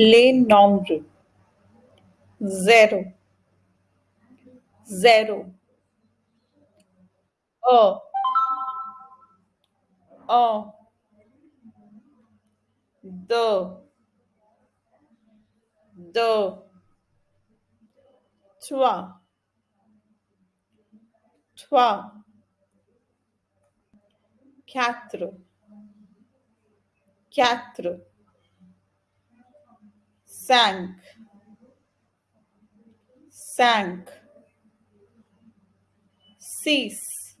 le nome. Zero. Zero. O. O. Do. Do. Tua. Tua. Quatro. Quatro. Cinq, sank. Six,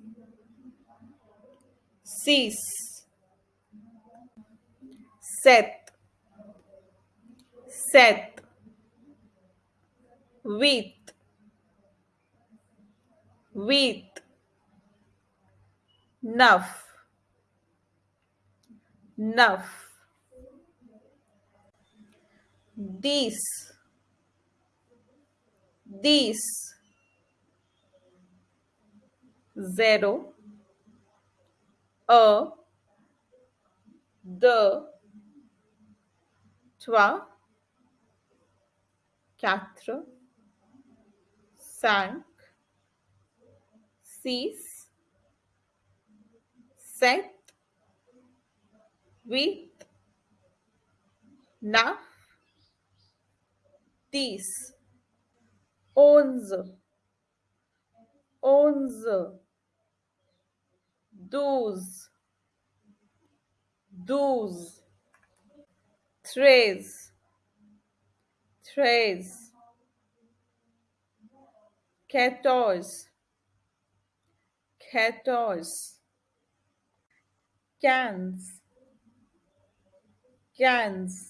six, set. Set. Huit, huit, neuf, neuf, dix, dix, zéro, un, the trois, quatre, cinq, six, sept, huit, neuf, dix, onze, onze, douze, douze, treize, treize, quatorze, quatorze, quinze, quinze,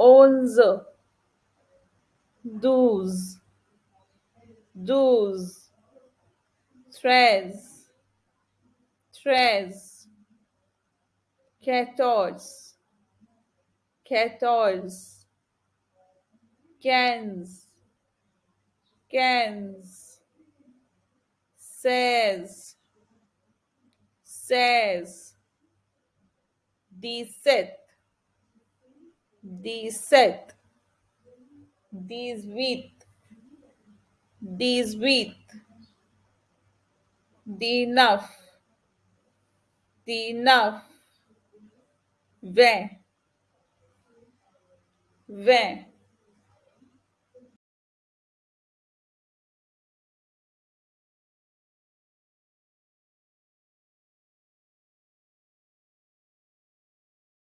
dix-neuf, dix-neuf, vingt, vingt, onze, onze, douze, douze, treize, treize, quatorze, quatorze, quinze, quinze, seize, seize, dix-sept, dix-sept, dix-huit, dix-huit, dix-neuf, dix-neuf, vingt, vingt,